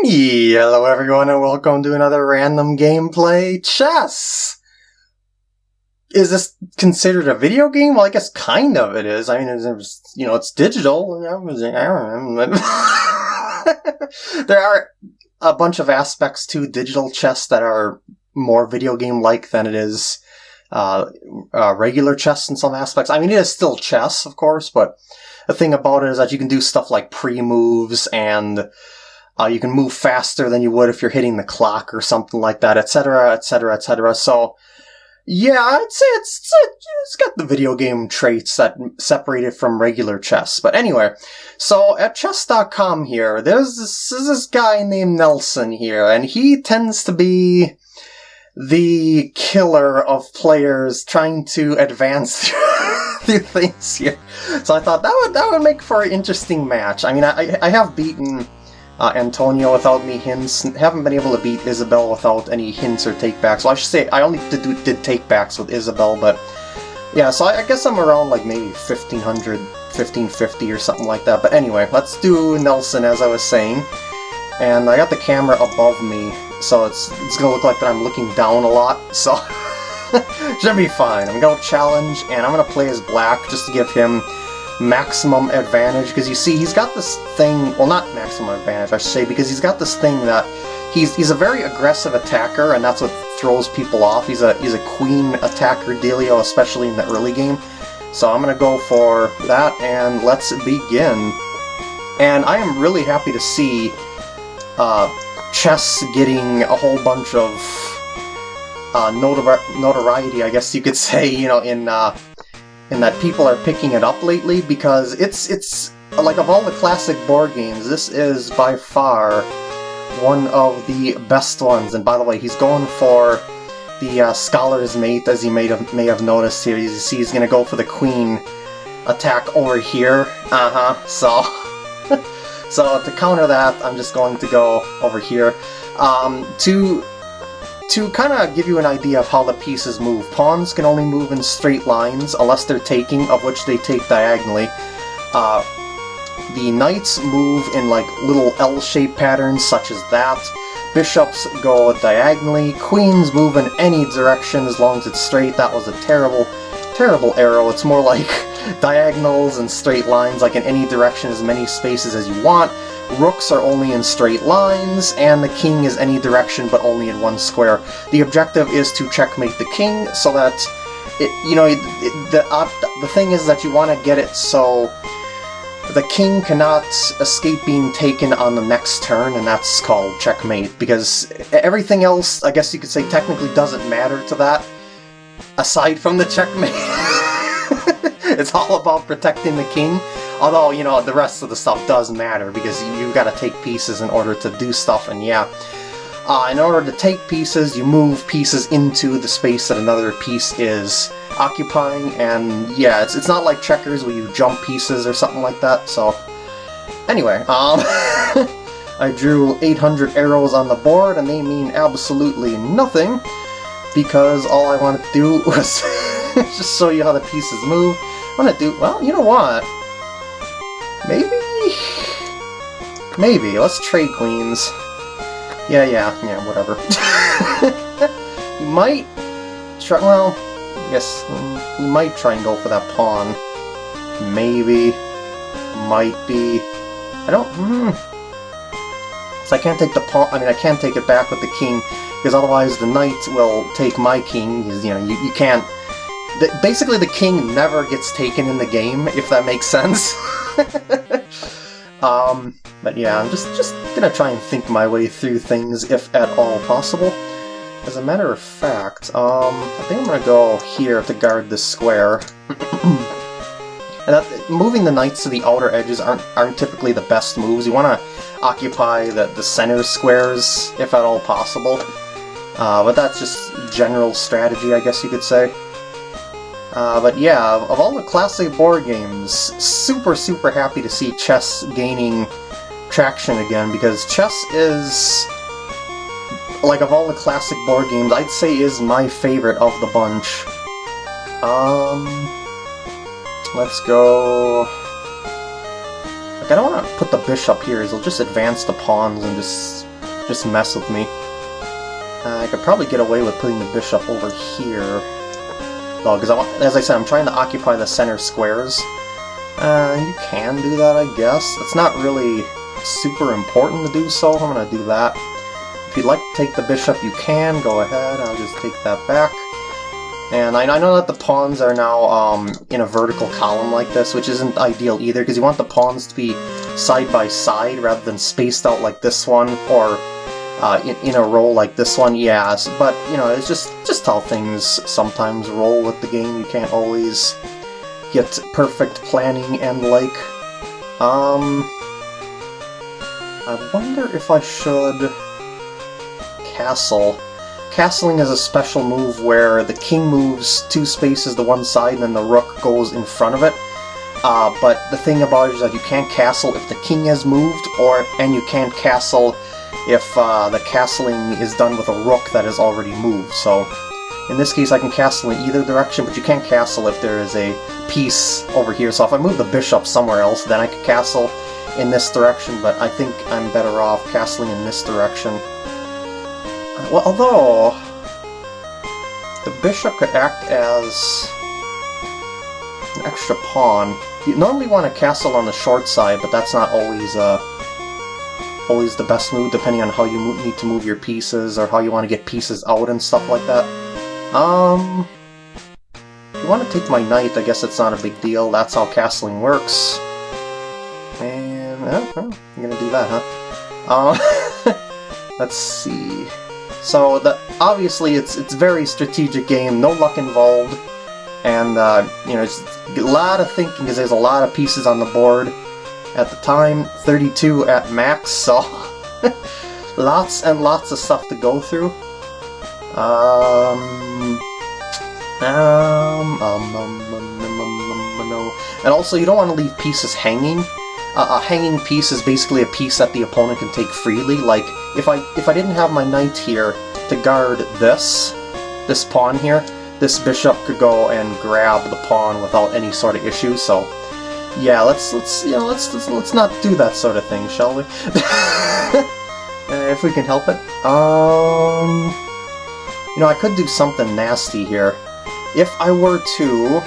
Hello everyone and welcome to another random gameplay chess! Is this considered a video game? Well, I guess kind of it is. I mean, it's, you know, it's digital. there are a bunch of aspects to digital chess that are more video game-like than it is uh, uh, regular chess in some aspects. I mean, it is still chess, of course, but the thing about it is that you can do stuff like pre-moves and uh, you can move faster than you would if you're hitting the clock or something like that, etc., etc., etc. So, yeah, I'd say it's, it's got the video game traits that separate it from regular chess. But anyway, so at chess.com here, there's this, there's this guy named Nelson here, and he tends to be the killer of players trying to advance through things here. So I thought that would that would make for an interesting match. I mean, I I have beaten uh, Antonio without any hints. Haven't been able to beat Isabelle without any hints or takebacks. Well, I should say, I only did, did takebacks with Isabelle, but yeah, so I, I, guess I'm around like maybe 1500, 1550 or something like that. But anyway, let's do Nelson as I was saying. And I got the camera above me, so it's, it's gonna look like that I'm looking down a lot, so should be fine. I'm gonna challenge, and I'm gonna play as black just to give him maximum advantage, because you see, he's got this thing, well not maximum advantage, I should say, because he's got this thing that he's he's a very aggressive attacker, and that's what throws people off. He's a he's a queen attacker dealio, especially in the early game. So I'm gonna go for that, and let's begin. And I am really happy to see uh, chess getting a whole bunch of uh, notori notoriety, I guess you could say, you know, in uh, and that people are picking it up lately because it's it's like of all the classic board games, this is by far one of the best ones. And by the way, he's going for the uh, Scholar's Mate, as you may have, may have noticed here. You see he's going to go for the Queen attack over here. Uh-huh, so... so to counter that, I'm just going to go over here. Um, to to kind of give you an idea of how the pieces move, pawns can only move in straight lines unless they're taking, of which they take diagonally. Uh, the knights move in like little L-shaped patterns such as that. Bishops go diagonally. Queens move in any direction as long as it's straight. That was a terrible, terrible arrow. It's more like diagonals and straight lines, like in any direction as many spaces as you want. Rooks are only in straight lines, and the king is any direction but only in one square. The objective is to checkmate the king so that, it, you know, it, the, the thing is that you want to get it so the king cannot escape being taken on the next turn, and that's called checkmate, because everything else, I guess you could say, technically doesn't matter to that, aside from the checkmate. it's all about protecting the king. Although, you know, the rest of the stuff does matter because you, you gotta take pieces in order to do stuff, and yeah. Uh, in order to take pieces, you move pieces into the space that another piece is occupying, and yeah, it's, it's not like checkers where you jump pieces or something like that, so... Anyway, um... I drew 800 arrows on the board, and they mean absolutely nothing, because all I wanted to do was just show you how the pieces move. I'm gonna do... well, you know what? Maybe? Maybe. Let's trade queens. Yeah, yeah, yeah, whatever. you might try, well, I guess you might try and go for that pawn. Maybe. Might be. I don't, hmm. So I can't take the pawn, I mean, I can't take it back with the king, because otherwise the knight will take my king, you know, you, you can't... Basically, the king never gets taken in the game, if that makes sense. um, but yeah, I'm just, just gonna try and think my way through things, if at all possible. As a matter of fact, um, I think I'm gonna go here to guard this square. and that, moving the knights to the outer edges aren't, aren't typically the best moves. You want to occupy the, the center squares, if at all possible. Uh, but that's just general strategy, I guess you could say. Uh, but yeah, of all the classic board games, super, super happy to see chess gaining traction again, because chess is, like, of all the classic board games, I'd say is my favorite of the bunch. Um, let's go... Like, I don't want to put the bishop here, it'll just advance the pawns and just just mess with me. Uh, I could probably get away with putting the bishop over here. Though, because as I said, I'm trying to occupy the center squares. Uh, you can do that, I guess. It's not really super important to do so. I'm going to do that. If you'd like to take the bishop, you can. Go ahead. I'll just take that back. And I, I know that the pawns are now um, in a vertical column like this, which isn't ideal either, because you want the pawns to be side by side rather than spaced out like this one, or uh, in, in a row like this one, yes. But, you know, it's just, just how things sometimes roll with the game. You can't always get perfect planning and like. Um, I wonder if I should castle. Castling is a special move where the king moves two spaces to one side and then the rook goes in front of it. Uh, but the thing about it is that you can't castle if the king has moved, or and you can't castle if uh, the castling is done with a rook that has already moved. So in this case I can castle in either direction, but you can't castle if there is a piece over here. So if I move the bishop somewhere else, then I could castle in this direction, but I think I'm better off castling in this direction. Well, although the bishop could act as an extra pawn. You normally want to castle on the short side, but that's not always uh, always the best move, depending on how you need to move your pieces or how you want to get pieces out and stuff like that. Um, if you want to take my knight, I guess it's not a big deal. That's how castling works. And, uh, I'm gonna do that, huh? Um, let's see. So the, obviously it's it's very strategic game, no luck involved, and uh, you know it's a lot of thinking because there's a lot of pieces on the board. At the time, 32 at max, so lots and lots of stuff to go through. Um, um, um, um, um, um no. And also, you don't want to leave pieces hanging. Uh, a hanging piece is basically a piece that the opponent can take freely. Like, if I if I didn't have my knight here to guard this, this pawn here, this bishop could go and grab the pawn without any sort of issue, so... Yeah, let's, let's, you know, let's, let's, let's not do that sort of thing, shall we? if we can help it. Um... You know, I could do something nasty here. If I were to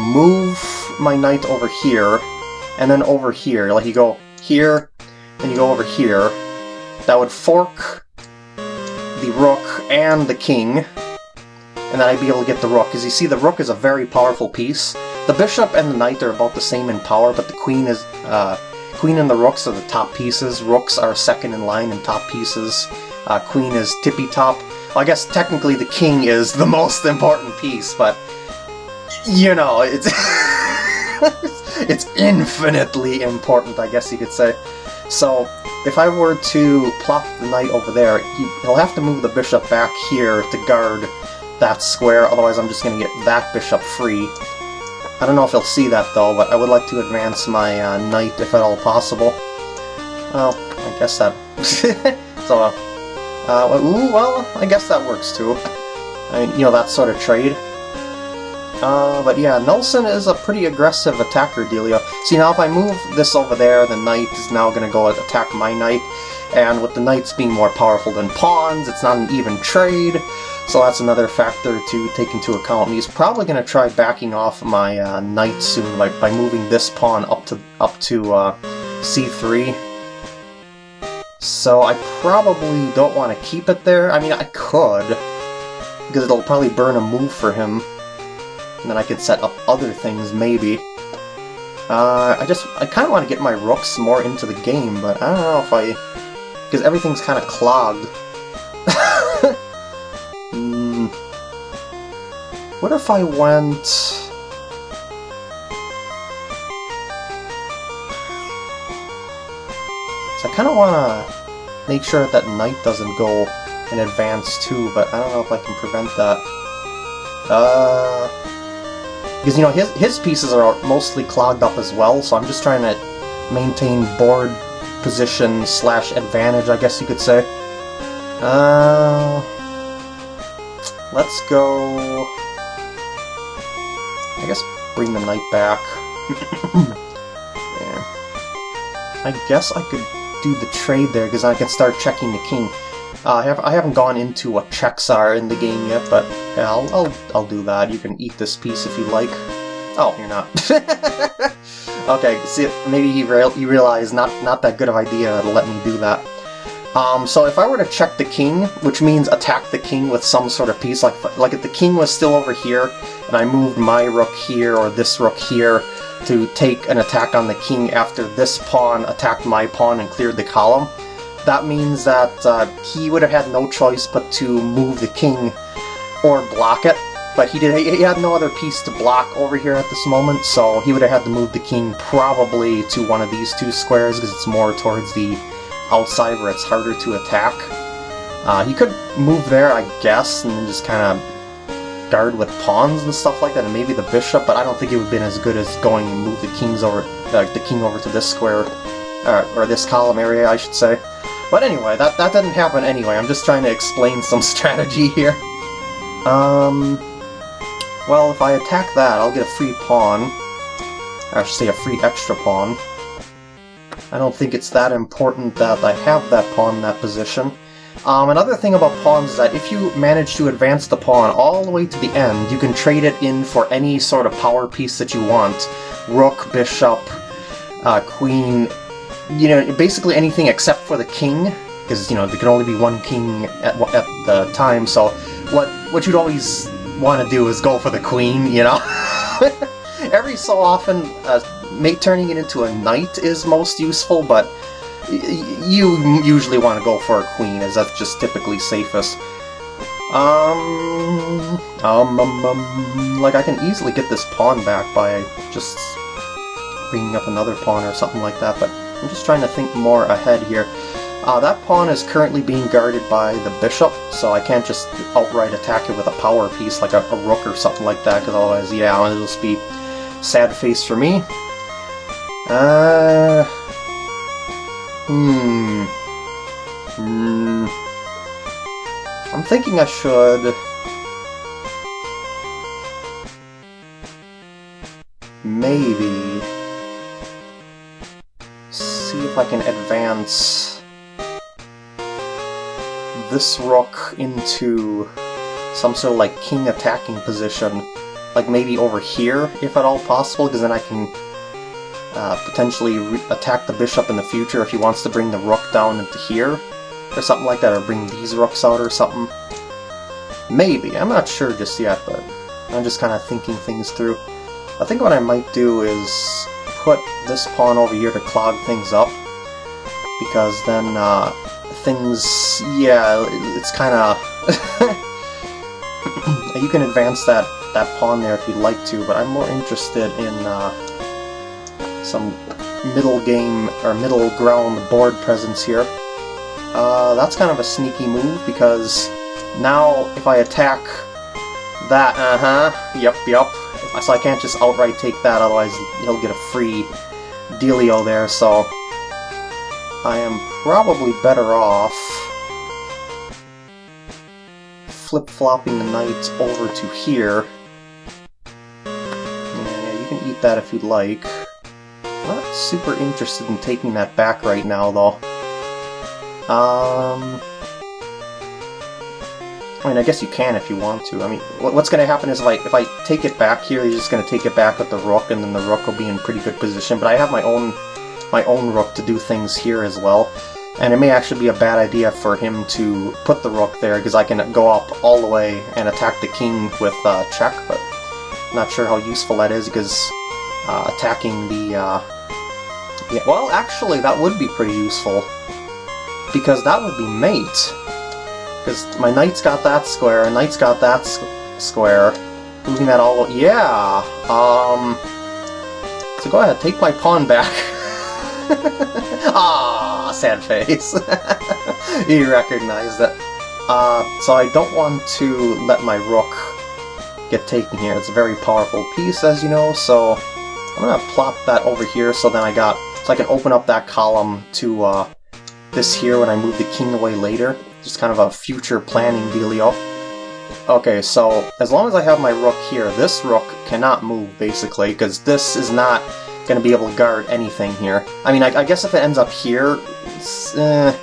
move my knight over here, and then over here, like you go here, and you go over here, that would fork the rook and the king, and then I'd be able to get the rook, because you see the rook is a very powerful piece. The bishop and the knight are about the same in power, but the queen is, uh, queen and the rooks are the top pieces, rooks are second in line and top pieces, uh, queen is tippy top. Well, I guess technically the king is the most important piece, but, you know, it's... it's infinitely important, I guess you could say. So, if I were to plop the knight over there, he'll have to move the bishop back here to guard that square, otherwise I'm just going to get that bishop free. I don't know if he'll see that though, but I would like to advance my uh, knight if at all possible. Well, I guess that... so, uh, uh, ooh, well, I guess that works too. I mean, you know, that sort of trade. Uh, but yeah, Nelson is a pretty aggressive attacker dealio. See, now if I move this over there, the knight is now going to go attack my knight. And with the knights being more powerful than pawns, it's not an even trade. So that's another factor to take into account. He's probably going to try backing off my uh, knight soon by, by moving this pawn up to up to uh, c3. So I probably don't want to keep it there. I mean, I could, because it'll probably burn a move for him. And then I could set up other things, maybe. Uh, I just, I kind of want to get my rooks more into the game, but I don't know if I... Because everything's kind of clogged. What if I went... I kind of want to make sure that, that knight doesn't go in advance too, but I don't know if I can prevent that. Uh... Because, you know, his, his pieces are mostly clogged up as well, so I'm just trying to maintain board position slash advantage, I guess you could say. Uh, let's go... Bring the knight back. yeah. I guess I could do the trade there, because I can start checking the king. Uh, I, have, I haven't gone into what checks are in the game yet, but yeah, I'll, I'll, I'll do that. You can eat this piece if you like. Oh, you're not. okay, see, maybe he, real, he realized not, not that good of idea to let me do that. Um, so if I were to check the king, which means attack the king with some sort of piece, like, like if the king was still over here, and I moved my rook here or this rook here to take an attack on the king after this pawn attacked my pawn and cleared the column, that means that uh, he would have had no choice but to move the king or block it. But he did. He had no other piece to block over here at this moment, so he would have had to move the king probably to one of these two squares because it's more towards the outside where it's harder to attack. Uh, he could move there, I guess, and just kind of guard with pawns and stuff like that, and maybe the bishop, but I don't think it would have been as good as going and move the kings over, uh, the king over to this square, uh, or this column area, I should say. But anyway, that, that didn't happen anyway, I'm just trying to explain some strategy here. Um, well, if I attack that, I'll get a free pawn. Say a free extra pawn. I don't think it's that important that I have that pawn in that position. Um, another thing about pawns is that if you manage to advance the pawn all the way to the end, you can trade it in for any sort of power piece that you want. Rook, bishop, uh, queen, you know, basically anything except for the king, because, you know, there can only be one king at, at the time, so what, what you'd always want to do is go for the queen, you know? Every so often, uh, Mate turning it into a knight is most useful, but you usually want to go for a queen, as that's just typically safest. Um, um, um, um, like I can easily get this pawn back by just bringing up another pawn or something like that, but I'm just trying to think more ahead here. Uh, that pawn is currently being guarded by the bishop, so I can't just outright attack it with a power piece like a, a rook or something like that, because otherwise, yeah, it'll just be sad face for me. Uh... Hmm... Hmm... I'm thinking I should... Maybe... See if I can advance this rook into some sort of like king attacking position. Like maybe over here, if at all possible, because then I can uh, potentially attack the bishop in the future if he wants to bring the rook down into here, or something like that, or bring these rooks out or something. Maybe, I'm not sure just yet, but I'm just kind of thinking things through. I think what I might do is put this pawn over here to clog things up, because then uh, things, yeah, it's kind of... you can advance that, that pawn there if you'd like to, but I'm more interested in uh, some middle game or middle ground board presence here. Uh, that's kind of a sneaky move because now if I attack that, uh-huh, yep, yep, so I can't just outright take that, otherwise he'll get a free dealio there, so I am probably better off flip-flopping the knights over to here. Yeah, you can eat that if you'd like. I'm not super interested in taking that back right now, though. Um... I mean, I guess you can if you want to. I mean, what's going to happen is I, if I take it back here, he's just going to take it back with the rook, and then the rook will be in pretty good position. But I have my own my own rook to do things here as well. And it may actually be a bad idea for him to put the rook there, because I can go up all the way and attack the king with uh, check, but I'm not sure how useful that is, because uh, attacking the uh, yeah, well, actually, that would be pretty useful. Because that would be mate. Because my knight's got that square, and knight's got that square. Moving that all... Yeah! Um... So go ahead, take my pawn back. ah, sad face. he recognized it. Uh, so I don't want to let my rook get taken here. It's a very powerful piece, as you know, so I'm gonna plop that over here so then I got so I can open up that column to uh, this here when I move the king away later. Just kind of a future planning dealio. Okay, so as long as I have my rook here, this rook cannot move, basically, because this is not going to be able to guard anything here. I mean, I, I guess if it ends up here, eh,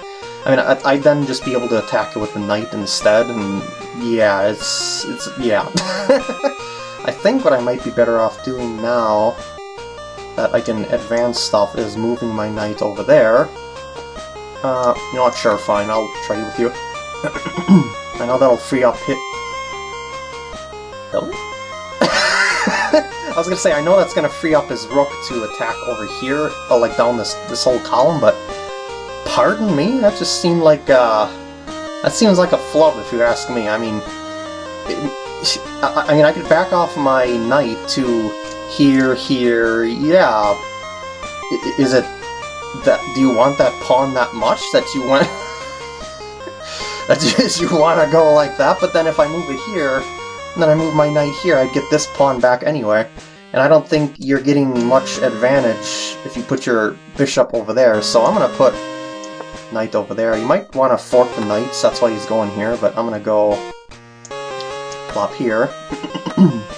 I mean, I, I'd then just be able to attack it with the knight instead, and yeah, it's, it's, yeah. I think what I might be better off doing now that I can advance stuff is moving my knight over there. Uh, you sure, fine, I'll trade with you. I know that'll free up hit... Really? I was gonna say, I know that's gonna free up his rook to attack over here, oh, like down this this whole column, but pardon me? That just seemed like, uh... That seems like a flub, if you ask me. I mean... It, I, I mean, I could back off my knight to here, here, yeah. Is it... that? Do you want that pawn that much that you want... that you, you want to go like that? But then if I move it here, then I move my knight here, I'd get this pawn back anyway. And I don't think you're getting much advantage if you put your bishop over there, so I'm going to put knight over there. You might want to fork the knights, that's why he's going here, but I'm going to go plop here.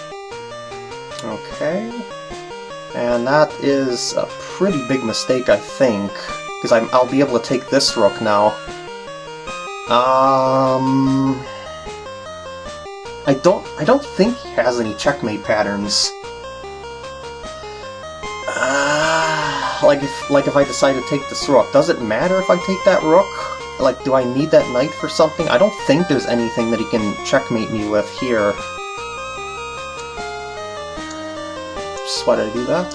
And that is a pretty big mistake, I think, because I'll be able to take this rook now. Um... I don't I don't think he has any checkmate patterns. Uh, like if like if I decide to take this rook, does it matter if I take that rook? Like, do I need that knight for something? I don't think there's anything that he can checkmate me with here. Just why did I do that?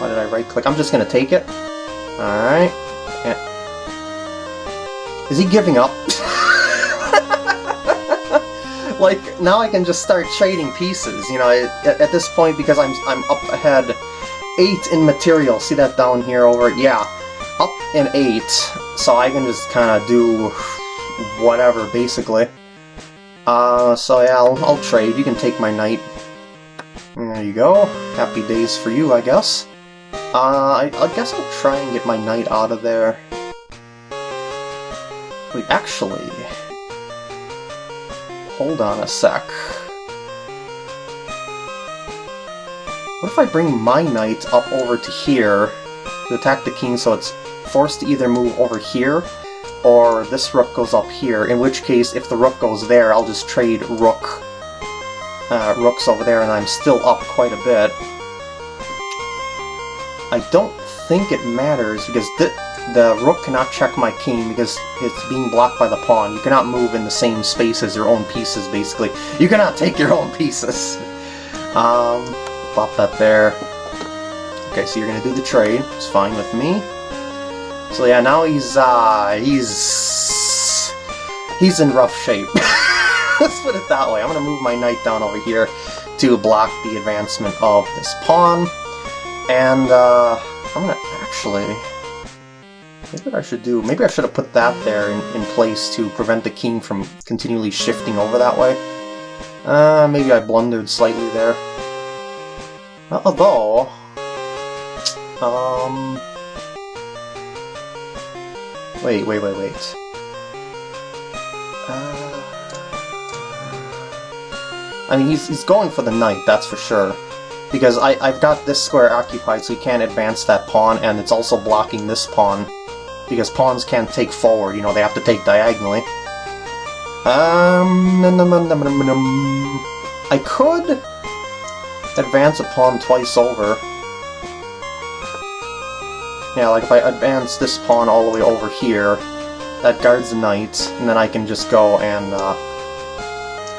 Why did I right-click? I'm just gonna take it. Alright. Is he giving up? like, now I can just start trading pieces, you know, at, at this point, because I'm, I'm up ahead 8 in material. See that down here over? Yeah, up in 8, so I can just kind of do whatever, basically. Uh, so yeah, I'll, I'll trade. You can take my knight. There you go. Happy days for you, I guess. Uh, I, I guess I'll try and get my knight out of there. Wait, actually... Hold on a sec. What if I bring my knight up over to here to attack the king so it's forced to either move over here or this rook goes up here, in which case if the rook goes there I'll just trade rook uh, rooks over there and I'm still up quite a bit. I don't think it matters because the, the rook cannot check my king because it's being blocked by the pawn. You cannot move in the same space as your own pieces, basically. You cannot take your own pieces. Um, Plop that there. Okay, so you're gonna do the trade. It's fine with me. So yeah, now he's, uh, he's... He's in rough shape. Let's put it that way. I'm gonna move my knight down over here to block the advancement of this pawn. And, uh, I'm gonna actually... Maybe I should do... Maybe I should have put that there in, in place to prevent the king from continually shifting over that way. Uh, maybe I blundered slightly there. Although... Um... Wait, wait, wait, wait. Uh... I mean, he's, he's going for the knight, that's for sure. Because I, I've got this square occupied, so he can't advance that pawn, and it's also blocking this pawn. Because pawns can't take forward, you know, they have to take diagonally. Um... I could advance a pawn twice over. Yeah, like if I advance this pawn all the way over here, that guards the knight, and then I can just go and uh,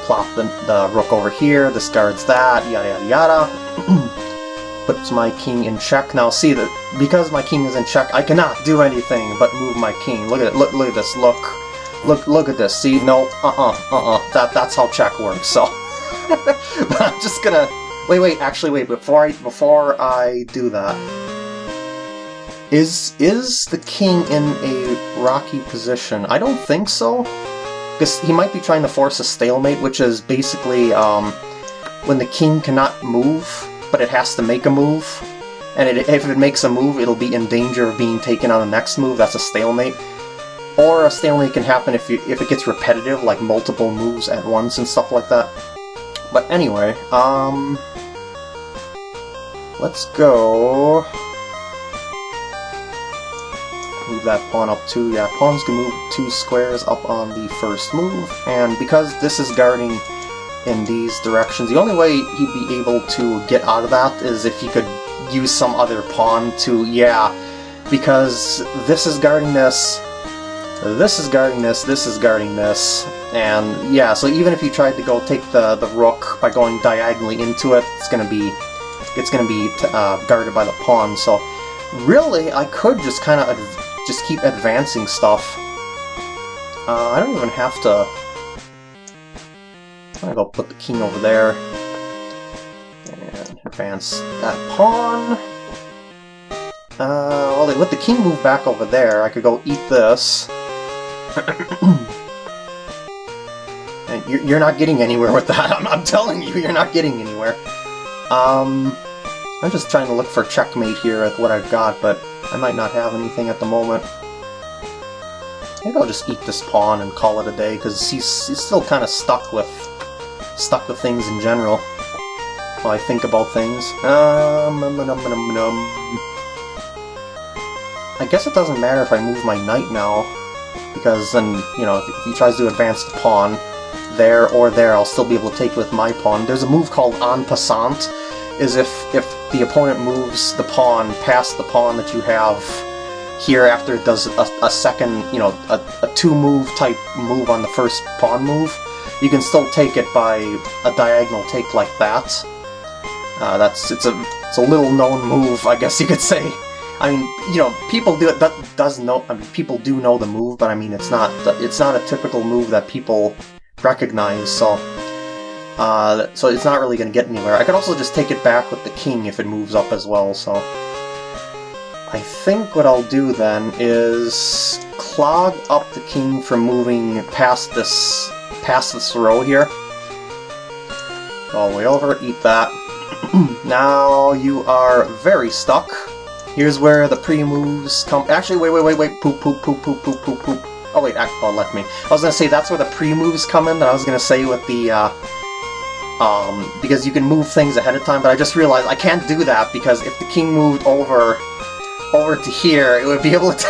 plop the, the rook over here, this guards that, yada yada yada. Puts my king in check. Now see that because my king is in check, I cannot do anything but move my king. Look at it, look, look at this, look. Look, look at this, see, no, uh-uh, uh-uh, that, that's how check works, so. but I'm just gonna Wait, wait, actually, wait, before I, before I do that, is, is the king in a rocky position? I don't think so, because he might be trying to force a stalemate, which is basically, um, when the king cannot move, but it has to make a move, and it, if it makes a move, it'll be in danger of being taken on the next move, that's a stalemate. Or a stalemate can happen if, you, if it gets repetitive, like multiple moves at once and stuff like that. But anyway, um... Let's go... move that pawn up too. Yeah, pawns can move two squares up on the first move, and because this is guarding in these directions, the only way he'd be able to get out of that is if he could use some other pawn to, yeah, because this is guarding this, this is guarding this, this is guarding this, and yeah, so even if you tried to go take the, the rook by going diagonally into it, it's gonna be it's gonna be uh, guarded by the pawn, so really I could just kind of just keep advancing stuff. Uh, I don't even have to... I'm gonna go put the king over there. And advance that pawn. Uh, well, let the king move back over there. I could go eat this. and you're, you're not getting anywhere with that. I'm, I'm telling you, you're not getting anywhere. Um, I'm just trying to look for checkmate here with what I've got, but I might not have anything at the moment. Maybe I'll just eat this pawn and call it a day, because he's, he's still kind of stuck with stuck with things in general. While I think about things. Um, um, um, um, um, I guess it doesn't matter if I move my knight now, because then, you know, if, he tries to advance the pawn there or there, I'll still be able to take with my pawn. There's a move called en passant, is if, if the opponent moves the pawn past the pawn that you have here after it does a, a second, you know, a, a two-move type move on the first pawn move, you can still take it by a diagonal take like that. Uh, that's it's a it's a little known move, I guess you could say. I mean, you know, people do it. That does know. I mean, people do know the move, but I mean, it's not it's not a typical move that people recognize. So, uh, so it's not really going to get anywhere. I could also just take it back with the king if it moves up as well. So, I think what I'll do then is clog up the king from moving past this past this row here. All the way over, eat that. now you are very stuck. Here's where the pre-moves come- actually, wait, wait, wait, wait, poop, poop, poop, poop, poop, poop, poop. Oh wait, oh, let me. I was gonna say that's where the pre-moves come in, that I was gonna say with the, uh, um, because you can move things ahead of time, but I just realized I can't do that because if the king moved over, over to here, it would be able to,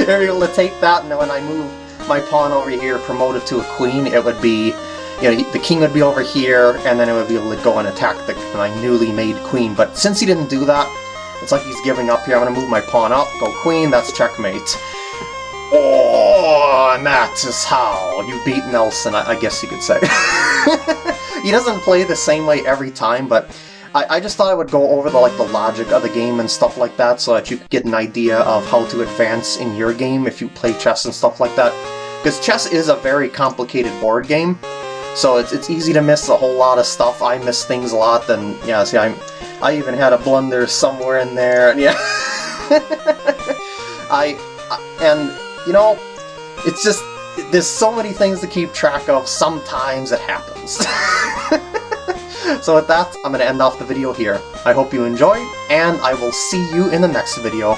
it would be able to take that, and then when I move my pawn over here, promoted to a queen, it would be you know, the king would be over here, and then it would be able to go and attack the, my newly made queen. But since he didn't do that, it's like he's giving up here. I'm going to move my pawn up, go queen, that's checkmate. Oh, Oh, and that is how you beat Nelson, I, I guess you could say. he doesn't play the same way every time, but I, I, just thought I would go over the like the logic of the game and stuff like that so that you could get an idea of how to advance in your game if you play chess and stuff like that. Because chess is a very complicated board game, so it's, it's easy to miss a whole lot of stuff. I miss things a lot, and yeah, see, I I even had a blunder somewhere in there, and yeah. I, and, you know, it's just, there's so many things to keep track of, sometimes it happens. so with that, I'm going to end off the video here. I hope you enjoyed, and I will see you in the next video.